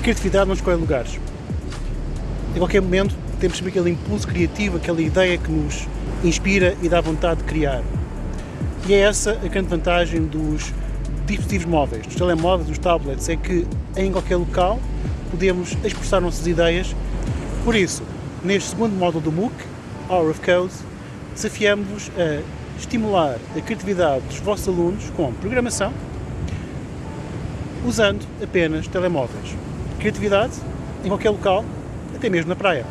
criatividade não escolhe lugares. Em qualquer momento temos sempre aquele impulso criativo, aquela ideia que nos inspira e dá vontade de criar. E é essa a grande vantagem dos dispositivos móveis, dos telemóveis, dos tablets, é que em qualquer local podemos expressar nossas ideias. Por isso, neste segundo módulo do MOOC, Hour of Code, desafiamos-vos a estimular a criatividade dos vossos alunos com programação, usando apenas telemóveis. Criatividade em qualquer local, até mesmo na praia.